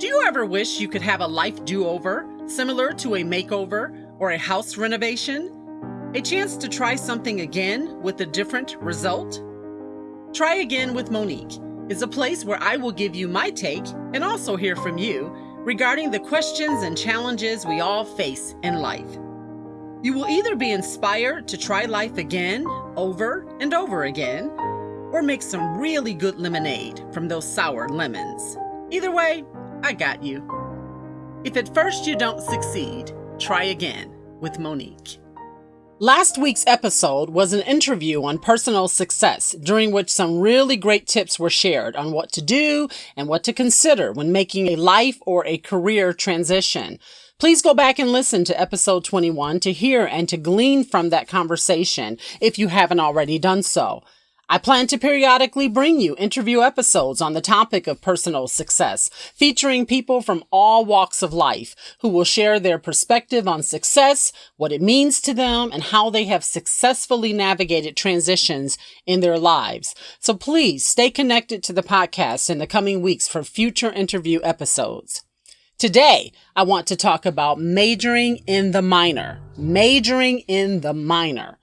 Do you ever wish you could have a life do over, similar to a makeover or a house renovation? A chance to try something again with a different result? Try Again with Monique is a place where I will give you my take and also hear from you regarding the questions and challenges we all face in life. You will either be inspired to try life again, over and over again, or make some really good lemonade from those sour lemons. Either way, I got you. If at first you don't succeed, try again with Monique. Last week's episode was an interview on personal success, during which some really great tips were shared on what to do and what to consider when making a life or a career transition. Please go back and listen to episode 21 to hear and to glean from that conversation if you haven't already done so. I plan to periodically bring you interview episodes on the topic of personal success, featuring people from all walks of life who will share their perspective on success, what it means to them, and how they have successfully navigated transitions in their lives. So please stay connected to the podcast in the coming weeks for future interview episodes. Today, I want to talk about majoring in the minor. Majoring in the minor.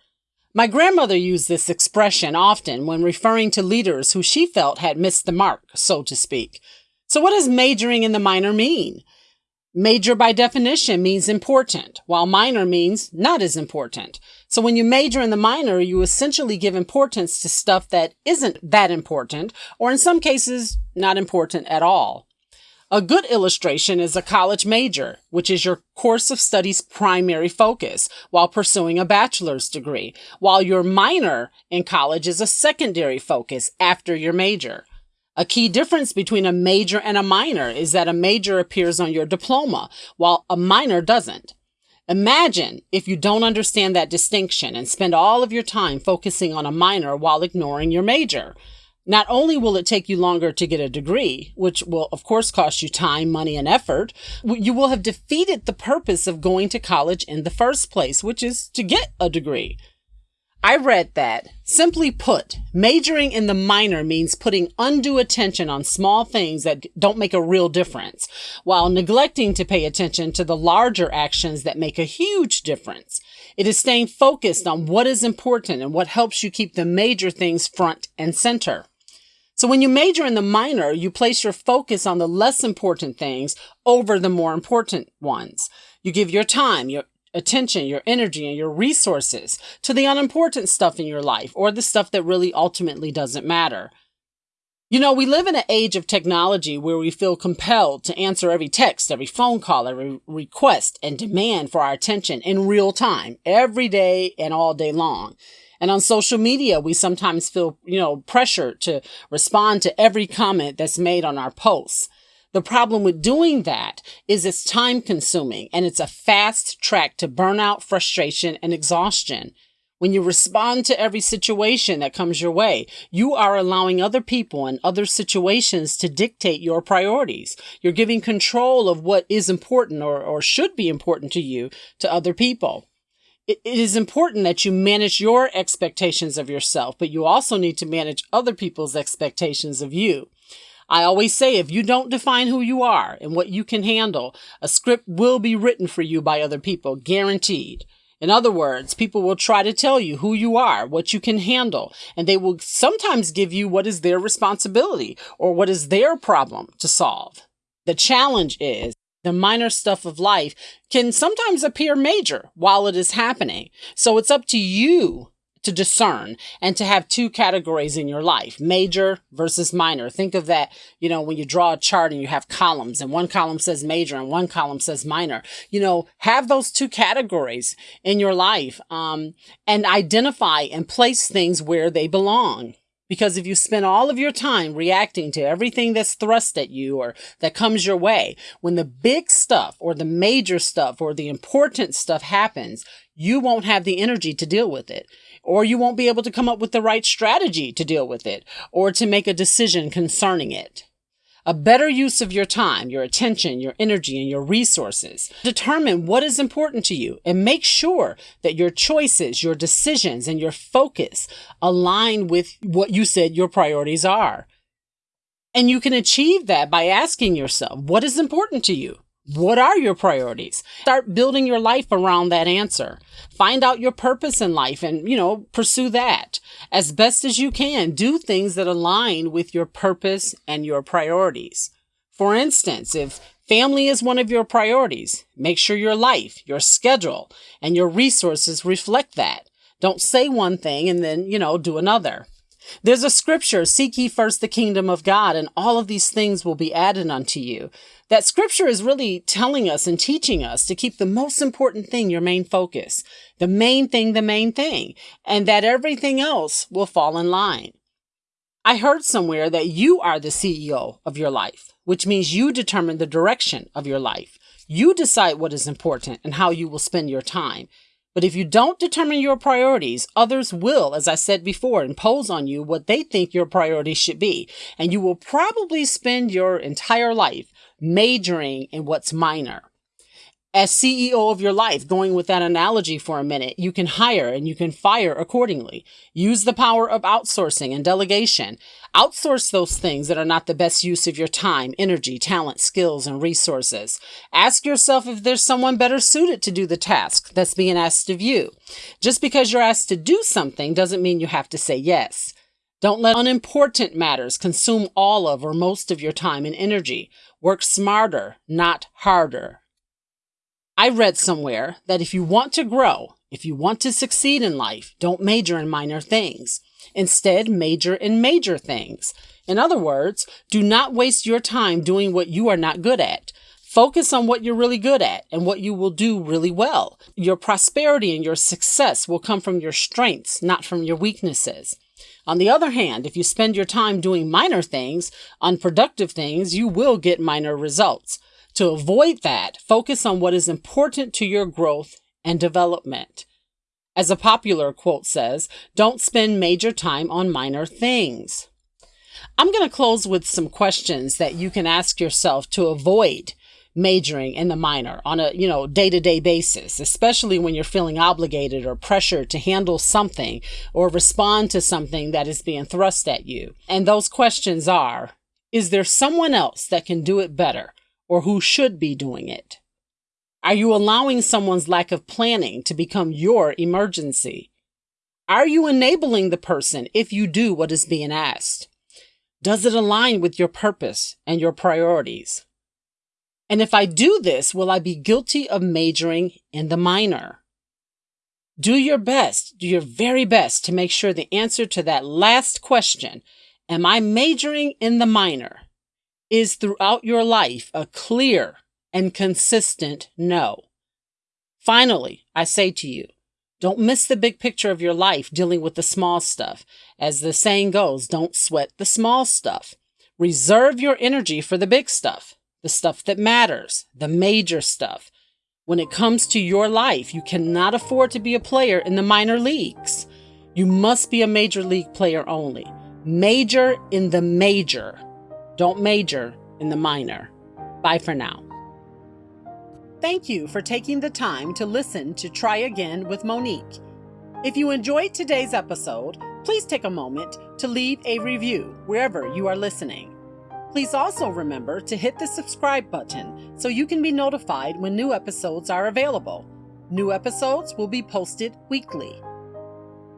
My grandmother used this expression often when referring to leaders who she felt had missed the mark, so to speak. So what does majoring in the minor mean? Major by definition means important, while minor means not as important. So when you major in the minor, you essentially give importance to stuff that isn't that important, or in some cases, not important at all. A good illustration is a college major, which is your course of study's primary focus while pursuing a bachelor's degree, while your minor in college is a secondary focus after your major. A key difference between a major and a minor is that a major appears on your diploma, while a minor doesn't. Imagine if you don't understand that distinction and spend all of your time focusing on a minor while ignoring your major. Not only will it take you longer to get a degree, which will of course cost you time, money, and effort, you will have defeated the purpose of going to college in the first place, which is to get a degree. I read that, simply put, majoring in the minor means putting undue attention on small things that don't make a real difference, while neglecting to pay attention to the larger actions that make a huge difference. It is staying focused on what is important and what helps you keep the major things front and center. So when you major in the minor, you place your focus on the less important things over the more important ones. You give your time, your attention, your energy, and your resources to the unimportant stuff in your life or the stuff that really ultimately doesn't matter. You know, we live in an age of technology where we feel compelled to answer every text, every phone call, every request and demand for our attention in real time, every day and all day long. And on social media, we sometimes feel, you know, pressure to respond to every comment that's made on our posts. The problem with doing that is it's time consuming and it's a fast track to burnout, frustration, and exhaustion. When you respond to every situation that comes your way, you are allowing other people and other situations to dictate your priorities. You're giving control of what is important or, or should be important to you to other people it is important that you manage your expectations of yourself, but you also need to manage other people's expectations of you. I always say if you don't define who you are and what you can handle, a script will be written for you by other people, guaranteed. In other words, people will try to tell you who you are, what you can handle, and they will sometimes give you what is their responsibility or what is their problem to solve. The challenge is the minor stuff of life can sometimes appear major while it is happening. So it's up to you to discern and to have two categories in your life, major versus minor. Think of that, you know, when you draw a chart and you have columns and one column says major and one column says minor, you know, have those two categories in your life, um, and identify and place things where they belong. Because if you spend all of your time reacting to everything that's thrust at you or that comes your way, when the big stuff or the major stuff or the important stuff happens, you won't have the energy to deal with it. Or you won't be able to come up with the right strategy to deal with it or to make a decision concerning it a better use of your time, your attention, your energy, and your resources. Determine what is important to you and make sure that your choices, your decisions, and your focus align with what you said your priorities are. And you can achieve that by asking yourself, what is important to you? What are your priorities? Start building your life around that answer. Find out your purpose in life and, you know, pursue that as best as you can. Do things that align with your purpose and your priorities. For instance, if family is one of your priorities, make sure your life, your schedule, and your resources reflect that. Don't say one thing and then, you know, do another. There's a scripture, seek ye first the kingdom of God, and all of these things will be added unto you. That scripture is really telling us and teaching us to keep the most important thing your main focus, the main thing, the main thing, and that everything else will fall in line. I heard somewhere that you are the CEO of your life, which means you determine the direction of your life. You decide what is important and how you will spend your time. But if you don't determine your priorities, others will, as I said before, impose on you what they think your priorities should be. And you will probably spend your entire life majoring in what's minor as CEO of your life, going with that analogy for a minute, you can hire and you can fire accordingly. Use the power of outsourcing and delegation. Outsource those things that are not the best use of your time, energy, talent, skills, and resources. Ask yourself if there's someone better suited to do the task that's being asked of you. Just because you're asked to do something doesn't mean you have to say yes. Don't let unimportant matters consume all of or most of your time and energy. Work smarter, not harder. I read somewhere that if you want to grow, if you want to succeed in life, don't major in minor things. Instead, major in major things. In other words, do not waste your time doing what you are not good at. Focus on what you're really good at and what you will do really well. Your prosperity and your success will come from your strengths, not from your weaknesses. On the other hand, if you spend your time doing minor things, unproductive things, you will get minor results. To avoid that, focus on what is important to your growth and development. As a popular quote says, don't spend major time on minor things. I'm going to close with some questions that you can ask yourself to avoid majoring in the minor on a, you know, day-to-day basis, especially when you're feeling obligated or pressured to handle something or respond to something that is being thrust at you. And those questions are, is there someone else that can do it better? Or who should be doing it? Are you allowing someone's lack of planning to become your emergency? Are you enabling the person if you do what is being asked? Does it align with your purpose and your priorities? And if I do this, will I be guilty of majoring in the minor? Do your best, do your very best to make sure the answer to that last question, am I majoring in the minor, is throughout your life a clear and consistent no. Finally, I say to you, don't miss the big picture of your life dealing with the small stuff. As the saying goes, don't sweat the small stuff. Reserve your energy for the big stuff, the stuff that matters, the major stuff. When it comes to your life, you cannot afford to be a player in the minor leagues. You must be a major league player only. Major in the major. Don't major in the minor. Bye for now. Thank you for taking the time to listen to Try Again with Monique. If you enjoyed today's episode, please take a moment to leave a review wherever you are listening. Please also remember to hit the subscribe button so you can be notified when new episodes are available. New episodes will be posted weekly.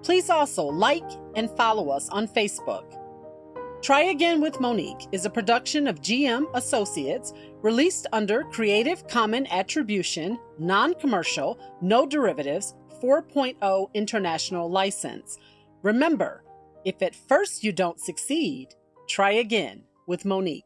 Please also like and follow us on Facebook. Try Again with Monique is a production of GM Associates released under Creative Common Attribution, Non Commercial, No Derivatives 4.0 International License. Remember, if at first you don't succeed, try again with Monique.